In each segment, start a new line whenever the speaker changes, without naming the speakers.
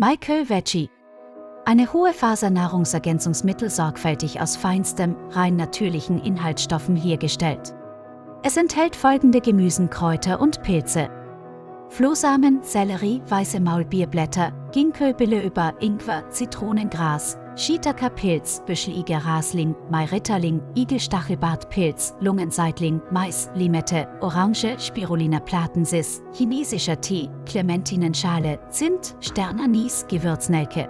Michael Veggie. Eine hohe Faser Nahrungsergänzungsmittel sorgfältig aus feinstem, rein natürlichen Inhaltsstoffen hergestellt. Es enthält folgende Gemüsen, Kräuter und Pilze. Flohsamen, Sellerie, weiße Maulbeerblätter, Ginkgo über Ingwer, Zitronengras, Shiitaka-Pilz, Büscheliger Rasling, Mairitterling, Igelstachelbartpilz, Lungenseitling, Mais, Limette, Orange, Spirulina platensis, chinesischer Tee, Clementinenschale, Zimt, Sternanis, Gewürznelke.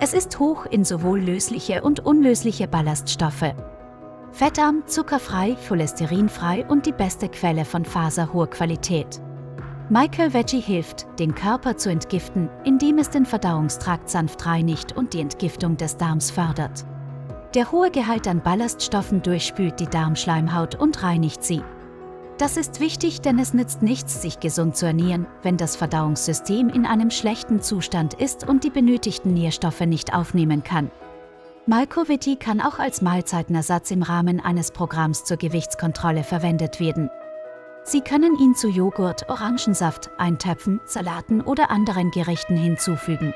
Es ist hoch in sowohl lösliche und unlösliche Ballaststoffe. Fettarm, zuckerfrei, cholesterinfrei und die beste Quelle von Faser hoher Qualität. Michael Veggie hilft, den Körper zu entgiften, indem es den Verdauungstrakt sanft reinigt und die Entgiftung des Darms fördert. Der hohe Gehalt an Ballaststoffen durchspült die Darmschleimhaut und reinigt sie. Das ist wichtig, denn es nützt nichts, sich gesund zu ernähren, wenn das Verdauungssystem in einem schlechten Zustand ist und die benötigten Nährstoffe nicht aufnehmen kann. Malkoviti kann auch als Mahlzeitenersatz im Rahmen eines Programms zur Gewichtskontrolle verwendet werden. Sie können ihn zu Joghurt, Orangensaft, Eintöpfen, Salaten oder anderen Gerichten hinzufügen.